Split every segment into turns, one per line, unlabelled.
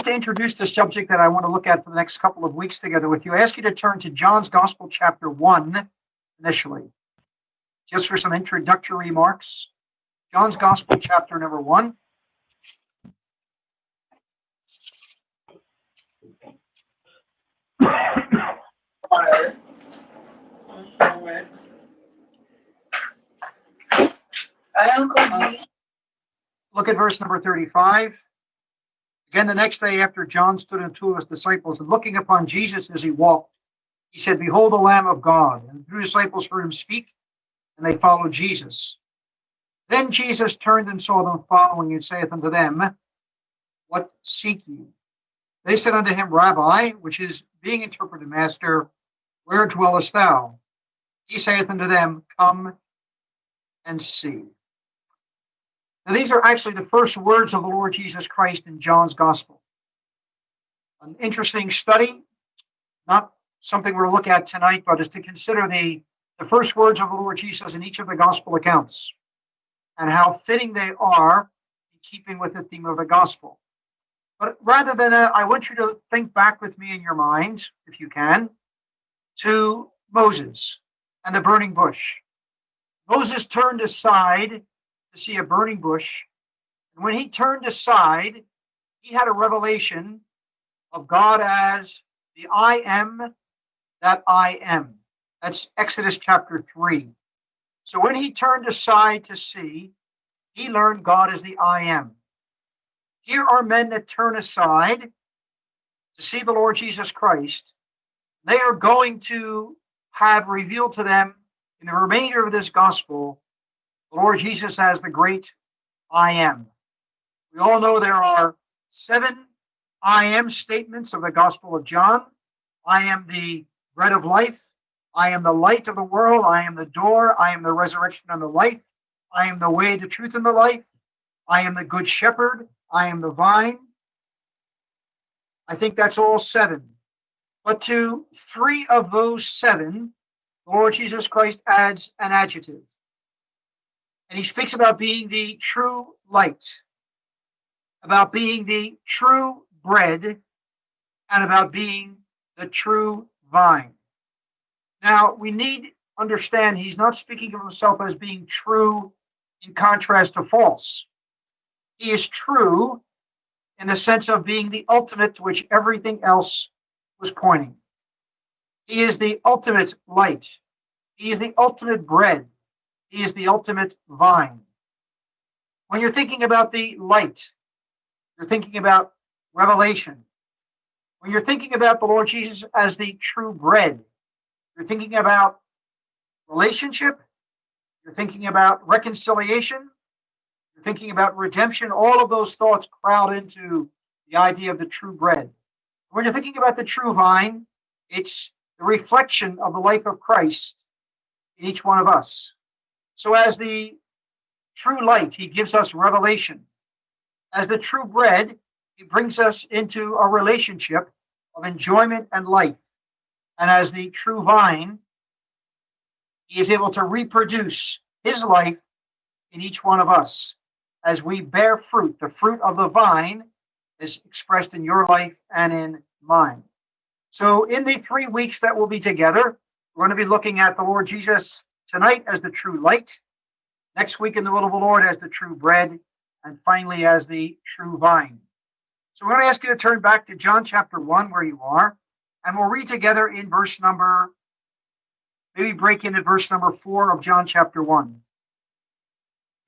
just to introduce the subject that I want to look at for the next couple of weeks together with you, I ask you to turn to John's Gospel, chapter 1, initially, just for some introductory remarks. John's Gospel, chapter number 1. Look at verse number 35. Again, the next day after John stood and two of his disciples, and looking upon Jesus as he walked, he said, Behold the Lamb of God. And the two disciples heard him speak, and they followed Jesus. Then Jesus turned and saw them following, and saith unto them, What seek ye? They said unto him, Rabbi, which is being interpreted, Master, where dwellest thou? He saith unto them, Come and see. Now, these are actually the first words of the Lord Jesus Christ in John's Gospel. An interesting study, not something we'll look at tonight, but is to consider the, the first words of the Lord Jesus in each of the Gospel accounts and how fitting they are in keeping with the theme of the Gospel. But rather than that, I want you to think back with me in your mind, if you can, to Moses and the burning bush. Moses turned aside to see a burning bush. And when he turned aside, he had a revelation of God as the I am that I am. That's Exodus chapter 3. So when he turned aside to see, he learned God as the I am. Here are men that turn aside to see the Lord Jesus Christ. They are going to have revealed to them in the remainder of this gospel the Lord Jesus as the great I am. We all know there are seven I am statements of the Gospel of John. I am the bread of life. I am the light of the world. I am the door. I am the resurrection and the life. I am the way, the truth, and the life. I am the good shepherd. I am the vine. I think that's all seven. But to three of those seven, Lord Jesus Christ adds an adjective. And he speaks about being the true light, about being the true bread, and about being the true vine. Now, we need understand he's not speaking of himself as being true in contrast to false. He is true in the sense of being the ultimate to which everything else was pointing. He is the ultimate light. He is the ultimate bread. He is the ultimate vine. When you're thinking about the light, you're thinking about revelation. When you're thinking about the Lord Jesus as the true bread, you're thinking about relationship, you're thinking about reconciliation, you're thinking about redemption. All of those thoughts crowd into the idea of the true bread. When you're thinking about the true vine, it's the reflection of the life of Christ in each one of us. So, as the true light, he gives us revelation. As the true bread, he brings us into a relationship of enjoyment and life. And as the true vine, he is able to reproduce his life in each one of us as we bear fruit. The fruit of the vine is expressed in your life and in mine. So, in the three weeks that we'll be together, we're going to be looking at the Lord Jesus tonight as the true light, next week in the will of the Lord as the true bread, and finally as the true vine. So we're going to ask you to turn back to John chapter 1 where you are, and we'll read together in verse number, maybe break into verse number 4 of John chapter 1.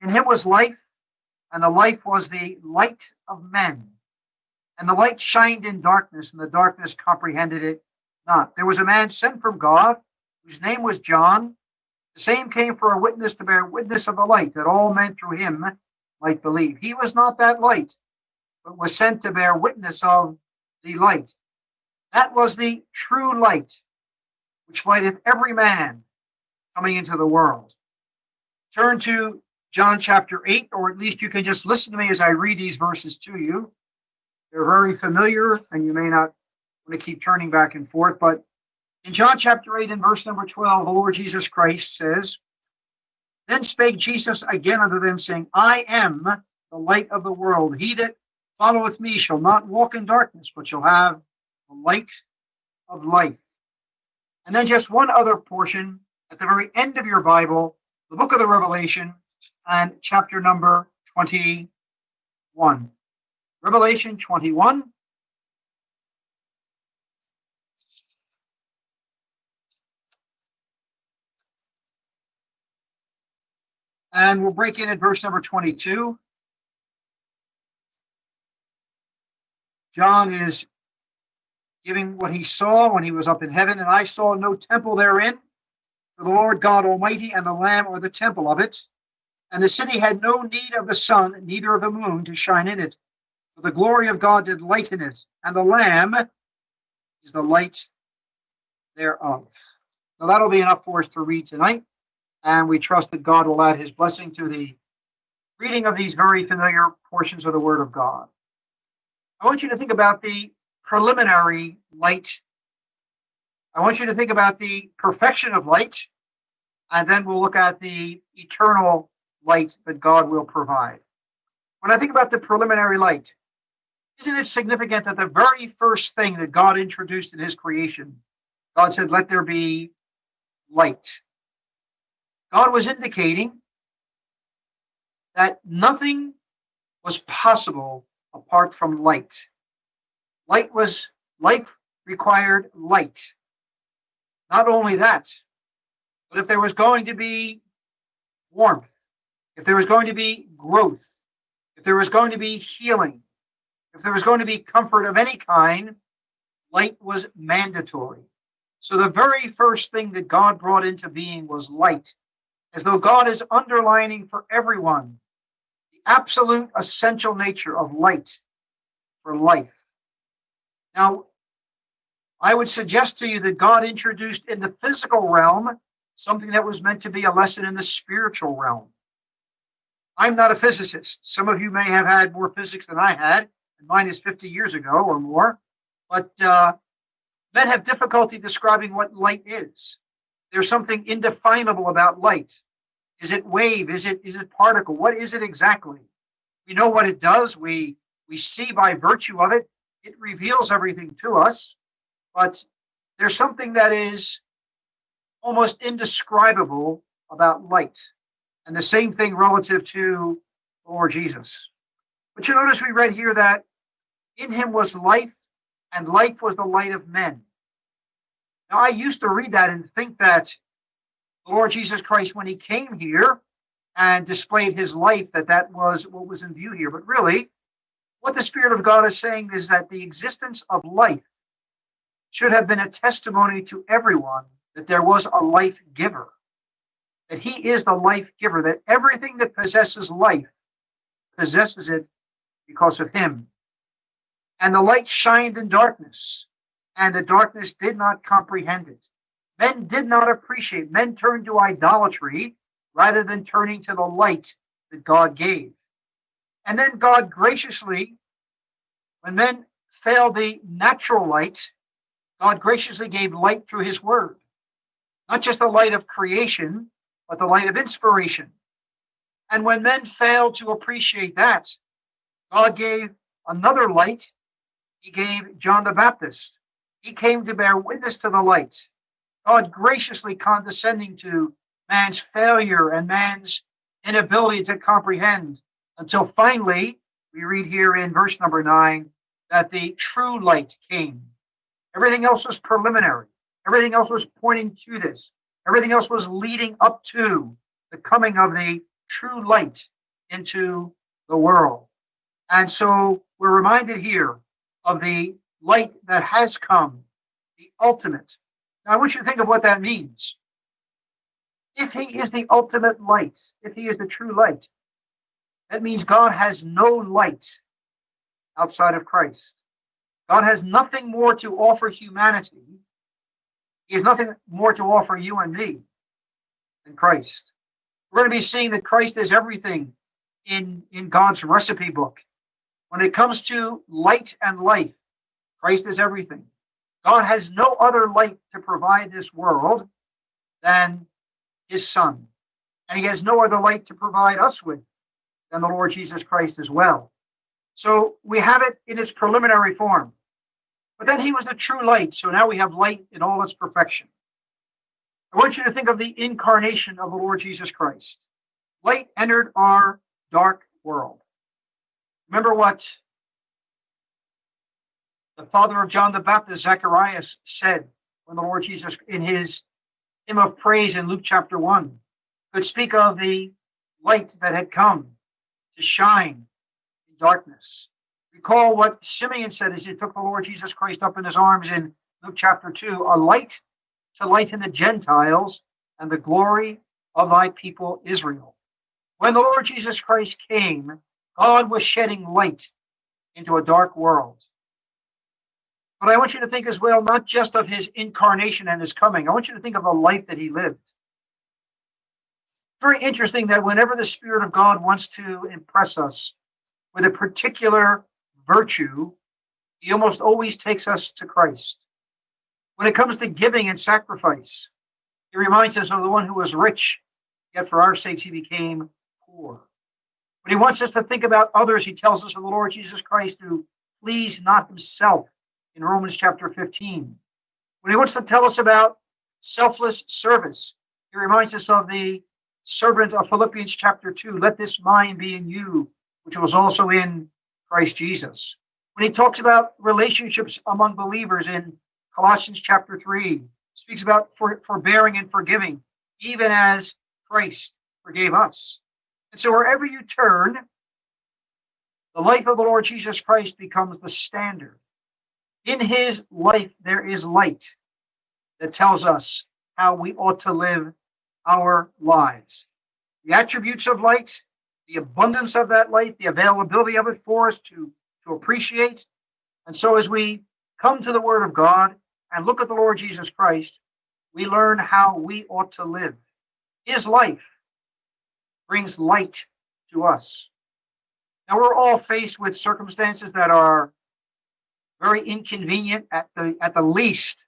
In him was life, and the life was the light of men. And the light shined in darkness, and the darkness comprehended it not. There was a man sent from God, whose name was John. The same came for a witness to bear witness of the light, that all men through him might believe. He was not that light, but was sent to bear witness of the light. That was the true light, which lighteth every man coming into the world. Turn to John chapter 8, or at least you can just listen to me as I read these verses to you. They're very familiar, and you may not want to keep turning back and forth, but in John chapter 8 and verse number 12, the Lord Jesus Christ says, Then spake Jesus again unto them, saying, I am the light of the world. He that followeth me shall not walk in darkness, but shall have the light of life. And then just one other portion at the very end of your Bible, the book of the Revelation, and chapter number 21. Revelation 21. And we'll break in at verse number 22. John is giving what he saw when he was up in heaven, and I saw no temple therein, for the Lord God Almighty and the Lamb are the temple of it. And the city had no need of the sun, neither of the moon to shine in it, for the glory of God did lighten it, and the Lamb is the light thereof. Now that'll be enough for us to read tonight, and we trust that God will add his blessing to the reading of these very familiar portions of the Word of God. I want you to think about the preliminary light. I want you to think about the perfection of light, and then we'll look at the eternal light that God will provide. When I think about the preliminary light, isn't it significant that the very first thing that God introduced in his creation, God said, Let there be light? God was indicating that nothing was possible apart from light. Light was life required light. Not only that, but if there was going to be warmth, if there was going to be growth, if there was going to be healing, if there was going to be comfort of any kind, light was mandatory. So the very first thing that God brought into being was light, as though God is underlining for everyone the absolute essential nature of light for life. Now, I would suggest to you that God introduced in the physical realm something that was meant to be a lesson in the spiritual realm. I'm not a physicist. Some of you may have had more physics than I had, and mine is 50 years ago or more. But uh, men have difficulty describing what light is. There's something indefinable about light. Is it wave? Is it is it particle? What is it exactly? We know what it does. We we see by virtue of it. It reveals everything to us. But there's something that is almost indescribable about light. And the same thing relative to Lord Jesus. But you notice we read here that in him was life, and life was the light of men. Now, I used to read that and think that the Lord Jesus Christ, when he came here and displayed his life, that that was what was in view here. But really, what the Spirit of God is saying is that the existence of life should have been a testimony to everyone that there was a life giver that he is the life giver, that everything that possesses life possesses it because of him. And the light shined in darkness, and the darkness did not comprehend it. Men did not appreciate, men turned to idolatry rather than turning to the light that God gave. And then God graciously, when men failed the natural light, God graciously gave light through his word. Not just the light of creation, but the light of inspiration. And when men failed to appreciate that, God gave another light. He gave John the Baptist. He came to bear witness to the light. God graciously condescending to man's failure and man's inability to comprehend until finally, we read here in verse number nine, that the true light came. Everything else was preliminary. Everything else was pointing to this. Everything else was leading up to the coming of the true light into the world. And so we're reminded here of the light that has come, the ultimate. Now, I want you to think of what that means. If he is the ultimate light, if he is the true light, that means God has no light outside of Christ. God has nothing more to offer humanity he has nothing more to offer you and me than Christ. We're going to be seeing that Christ is everything in, in God's recipe book. When it comes to light and life, Christ is everything. God has no other light to provide this world than his Son. And he has no other light to provide us with than the Lord Jesus Christ as well. So we have it in its preliminary form. But then he was the true light. So now we have light in all its perfection. I want you to think of the incarnation of the Lord Jesus Christ. Light entered our dark world. Remember what the father of John the Baptist, Zacharias, said when the Lord Jesus, in his hymn of praise in Luke chapter 1, could speak of the light that had come to shine in darkness. Recall what Simeon said as he took the Lord Jesus Christ up in his arms in Luke chapter 2 a light to lighten the Gentiles and the glory of thy people Israel. When the Lord Jesus Christ came, God was shedding light into a dark world. But I want you to think as well, not just of his incarnation and his coming. I want you to think of the life that he lived. Very interesting that whenever the Spirit of God wants to impress us with a particular virtue, he almost always takes us to Christ. When it comes to giving and sacrifice, he reminds us of the one who was rich, yet for our sakes he became poor. When he wants us to think about others, he tells us of the Lord Jesus Christ who pleased not himself in Romans chapter 15. When he wants to tell us about selfless service, he reminds us of the servant of Philippians chapter 2. Let this mind be in you, which was also in Christ Jesus. When he talks about relationships among believers in Colossians chapter 3, speaks about for, forbearing and forgiving, even as Christ forgave us. And so wherever you turn, the life of the Lord Jesus Christ becomes the standard. In his life, there is light that tells us how we ought to live our lives. The attributes of light, the abundance of that light, the availability of it for us to, to appreciate. And so, as we come to the Word of God and look at the Lord Jesus Christ, we learn how we ought to live. His life brings light to us. Now, we're all faced with circumstances that are very inconvenient at the at the least,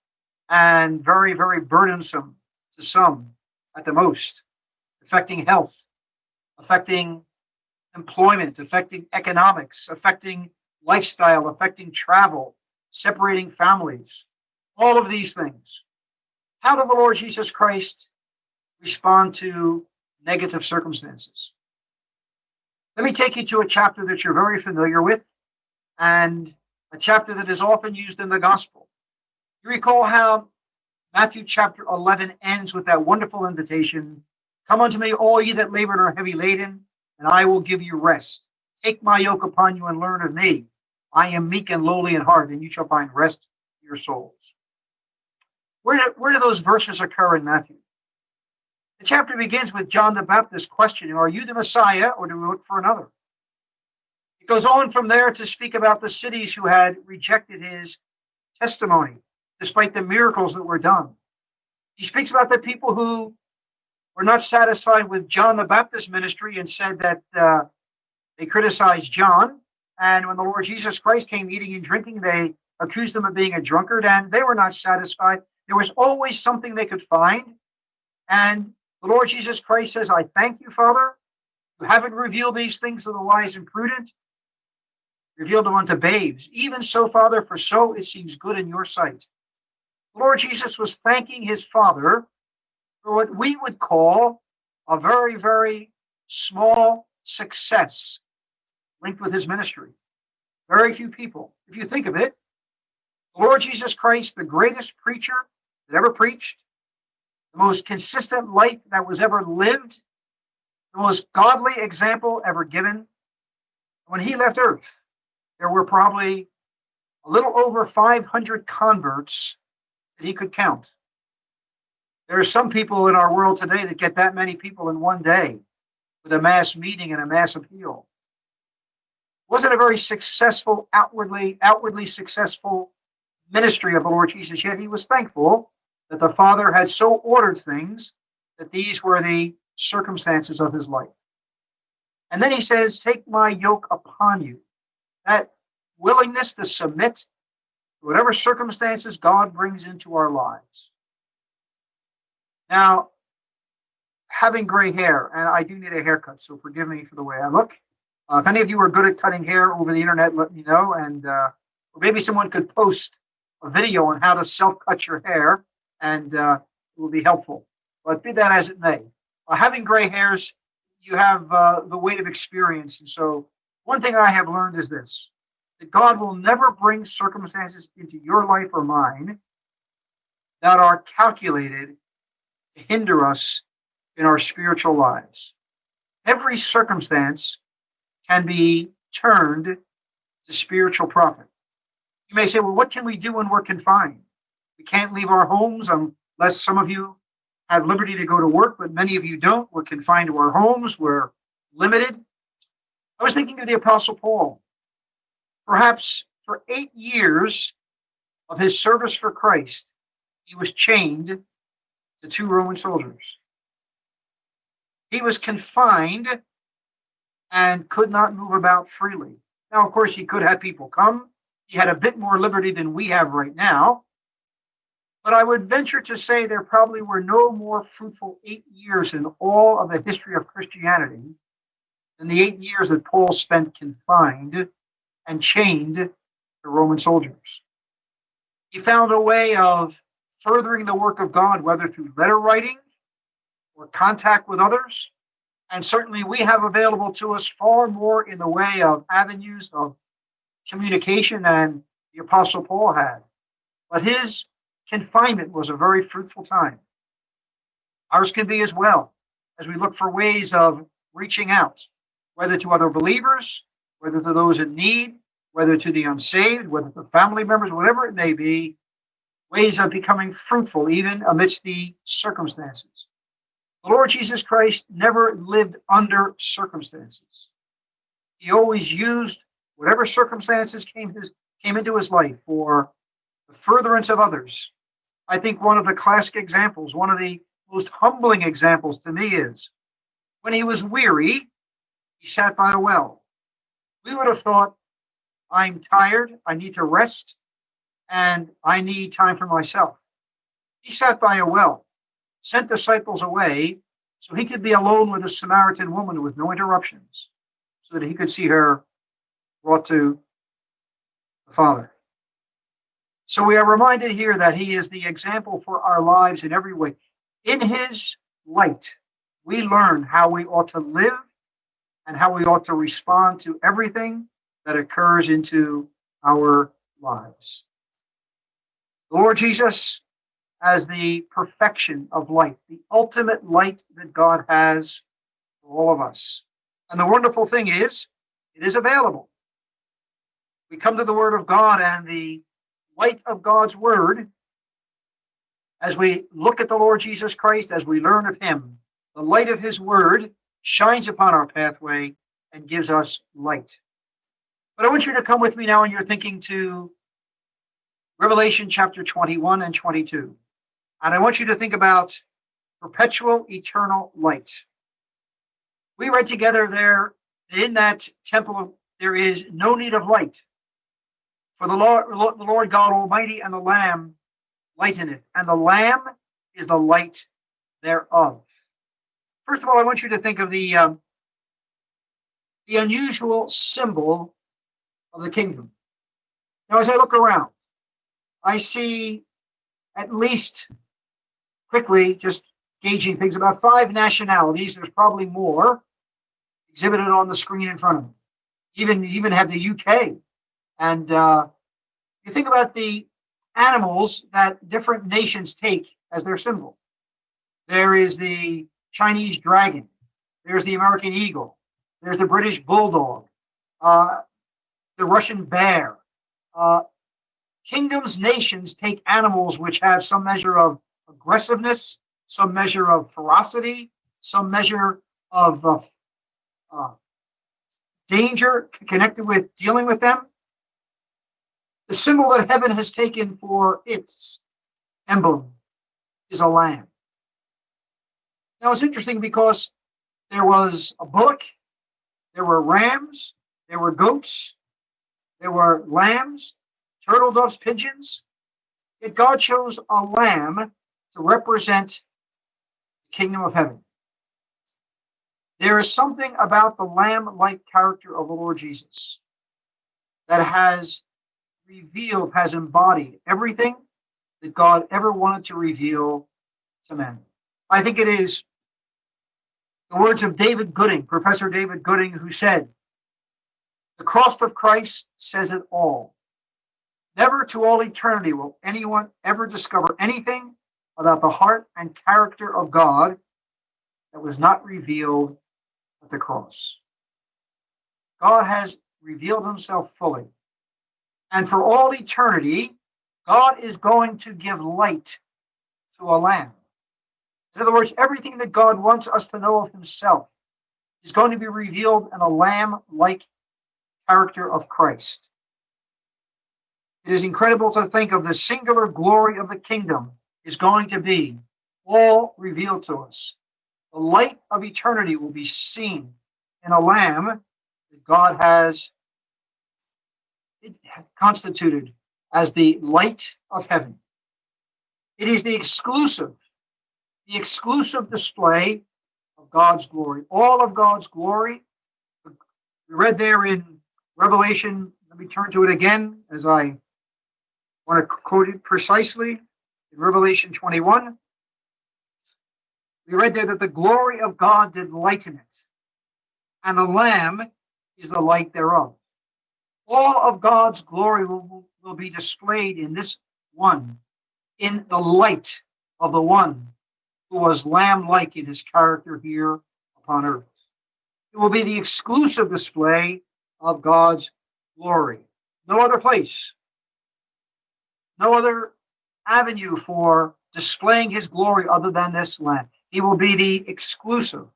and very very burdensome to some at the most, affecting health, affecting employment, affecting economics, affecting lifestyle, affecting travel, separating families, all of these things. How did the Lord Jesus Christ respond to negative circumstances? Let me take you to a chapter that you're very familiar with and a chapter that is often used in the gospel. You recall how Matthew chapter 11 ends with that wonderful invitation Come unto me, all ye that labor and are heavy laden, and I will give you rest. Take my yoke upon you and learn of me. I am meek and lowly in heart, and you shall find rest for your souls. Where do, where do those verses occur in Matthew? The chapter begins with John the Baptist questioning, Are you the Messiah, or do we look for another? It goes on from there to speak about the cities who had rejected his testimony, despite the miracles that were done. He speaks about the people who were not satisfied with John the Baptist ministry and said that uh, they criticized John. And when the Lord Jesus Christ came eating and drinking, they accused him of being a drunkard, and they were not satisfied. There was always something they could find. And the Lord Jesus Christ says, I thank you, Father. You haven't revealed these things to the wise and prudent, revealed them unto babes. Even so, Father, for so it seems good in your sight. The Lord Jesus was thanking his Father for what we would call a very, very small success linked with his ministry. Very few people. If you think of it, the Lord Jesus Christ, the greatest preacher that ever preached, the most consistent life that was ever lived, the most godly example ever given. When he left earth, there were probably a little over 500 converts that he could count. There are some people in our world today that get that many people in one day with a mass meeting and a mass appeal. Wasn't a very successful, outwardly, outwardly successful ministry of the Lord Jesus, yet he was thankful that the Father had so ordered things that these were the circumstances of his life. And then he says, Take my yoke upon you. That willingness to submit to whatever circumstances God brings into our lives. Now, having gray hair, and I do need a haircut, so forgive me for the way I look. Uh, if any of you are good at cutting hair over the internet, let me know. And uh, maybe someone could post a video on how to self cut your hair, and uh, it will be helpful. But be that as it may, uh, having gray hairs, you have uh, the weight of experience. And so, one thing I have learned is this that God will never bring circumstances into your life or mine that are calculated to hinder us in our spiritual lives. Every circumstance can be turned to spiritual profit. You may say, well, what can we do when we're confined? We can't leave our homes unless some of you have liberty to go to work, but many of you don't. We're confined to our homes, we're limited. I was thinking of the Apostle Paul. Perhaps for eight years of his service for Christ, he was chained to two Roman soldiers. He was confined and could not move about freely. Now, of course, he could have people come. He had a bit more liberty than we have right now. But I would venture to say there probably were no more fruitful eight years in all of the history of Christianity than the eight years that Paul spent confined and chained to Roman soldiers. He found a way of furthering the work of God, whether through letter writing or contact with others, and certainly we have available to us far more in the way of avenues of communication than the Apostle Paul had. But his confinement was a very fruitful time. Ours can be as well, as we look for ways of reaching out, whether to other believers, whether to those in need, whether to the unsaved, whether to family members, whatever it may be, ways of becoming fruitful even amidst the circumstances. The Lord Jesus Christ never lived under circumstances. He always used whatever circumstances came, his, came into his life for the furtherance of others. I think one of the classic examples, one of the most humbling examples to me is when he was weary, he sat by a well. We would have thought, I'm tired, I need to rest, and I need time for myself. He sat by a well sent disciples away so he could be alone with a Samaritan woman with no interruptions, so that he could see her brought to the Father. So we are reminded here that he is the example for our lives in every way. In his light, we learn how we ought to live and how we ought to respond to everything that occurs into our lives. The Lord Jesus as the perfection of light, the ultimate light that God has for all of us. And the wonderful thing is, it is available. We come to the Word of God and the light of God's Word, as we look at the Lord Jesus Christ, as we learn of Him, the light of His Word shines upon our pathway and gives us light. But I want you to come with me now in your thinking to Revelation chapter 21 and 22. And I want you to think about perpetual eternal light. We read together there that in that temple there is no need of light. For the Lord, the Lord God Almighty and the Lamb lighten it, and the Lamb is the light thereof. First of all, I want you to think of the um, the unusual symbol of the kingdom. Now, as I look around, I see at least quickly just gauging things about five nationalities. There's probably more exhibited on the screen in front of me. Even even have the UK, and uh, you think about the animals that different nations take as their symbol. There is the Chinese dragon. There's the American eagle. There's the British bulldog. Uh, the Russian bear. Uh, kingdoms, nations take animals which have some measure of aggressiveness, some measure of ferocity, some measure of uh, uh, danger connected with dealing with them. The symbol that heaven has taken for its emblem is a lamb. Now it's interesting because there was a bullock, there were rams, there were goats, there were lambs, turtle doves, pigeons. Yet God chose a lamb to represent the kingdom of heaven. There is something about the lamb like character of the Lord Jesus that has revealed, has embodied everything that God ever wanted to reveal to men. I think it is the words of David Gooding, Professor David Gooding, who said, The cross of Christ says it all. Never to all eternity will anyone ever discover anything about the heart and character of God that was not revealed at the cross. God has revealed himself fully. And for all eternity, God is going to give light to a lamb. In other words, everything that God wants us to know of himself is going to be revealed in a lamb like character of Christ. It is incredible to think of the singular glory of the kingdom is going to be all revealed to us. The light of eternity will be seen in a lamb that God has constituted as the light of heaven. It is the exclusive, the exclusive display of God's glory. All of God's glory. We read there in Revelation, let me turn to it again as I want to quote it precisely in Revelation 21. We read there that the glory of God did lighten it, and the Lamb is the light thereof. All of God's glory will, will be displayed in this one, in the light of the one who was lamb like in his character here upon earth. It will be the exclusive display of God's glory. No other place no other avenue for displaying his glory other than this land. He will be the exclusive,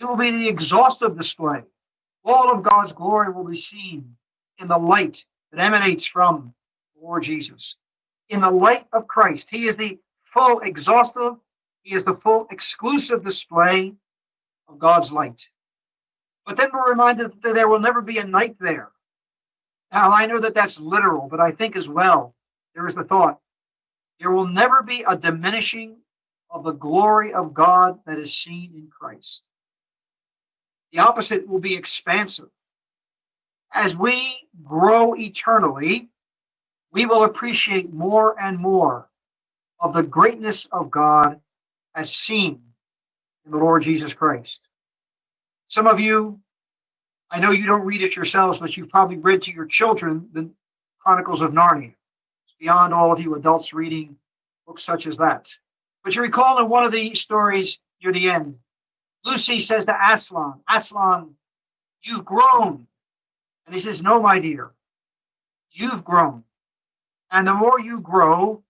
it will be the exhaustive display. All of God's glory will be seen in the light that emanates from the Lord Jesus. In the light of Christ, he is the full exhaustive, he is the full exclusive display of God's light. But then we're reminded that there will never be a night there. Now, I know that that's literal, but I think as well there is the thought there will never be a diminishing of the glory of God that is seen in Christ. The opposite will be expansive. As we grow eternally, we will appreciate more and more of the greatness of God as seen in the Lord Jesus Christ. Some of you, I know you don't read it yourselves, but you've probably read to your children the Chronicles of Narnia It's beyond all of you adults reading books such as that. But you recall in one of the stories near the end, Lucy says to Aslan, Aslan, you've grown. And he says, No, my dear, you've grown. And the more you grow,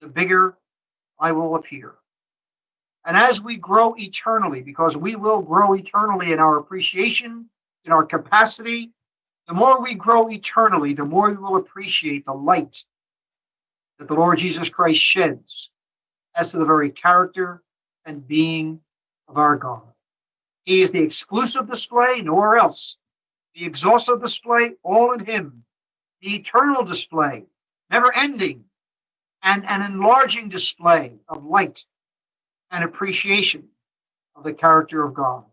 the bigger I will appear. And as we grow eternally, because we will grow eternally in our appreciation, in our capacity, the more we grow eternally, the more we will appreciate the light that the Lord Jesus Christ sheds as to the very character and being of our God. He is the exclusive display, nowhere else. The exhaustive display, all in Him. The eternal display, never ending, and an enlarging display of light and appreciation of the character of God.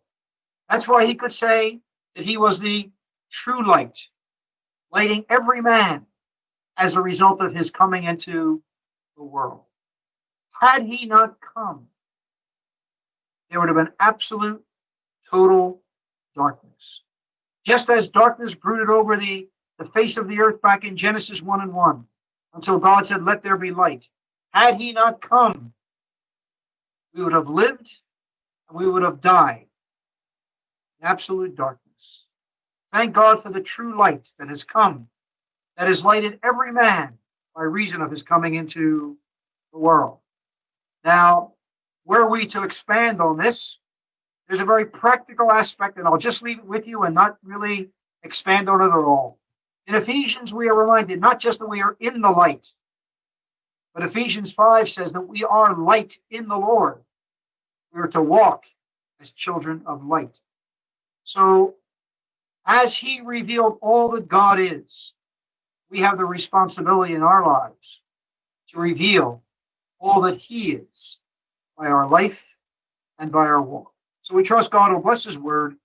That's why he could say that he was the true light, lighting every man as a result of his coming into the world. Had he not come, there would have been absolute, total darkness. Just as darkness brooded over the, the face of the earth back in Genesis 1 and 1, until God said, Let there be light. Had he not come, we would have lived and we would have died in absolute darkness. Thank God for the true light that has come that has lighted every man by reason of his coming into the world. Now, were we to expand on this, there's a very practical aspect, and I'll just leave it with you and not really expand on it at all. In Ephesians, we are reminded not just that we are in the light, but Ephesians 5 says that we are light in the Lord. We are to walk as children of light. So, as he revealed all that God is, we have the responsibility in our lives to reveal all that He is by our life and by our walk. So we trust God will bless His word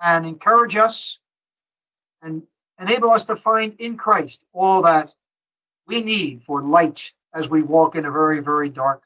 and encourage us and enable us to find in Christ all that we need for light as we walk in a very, very dark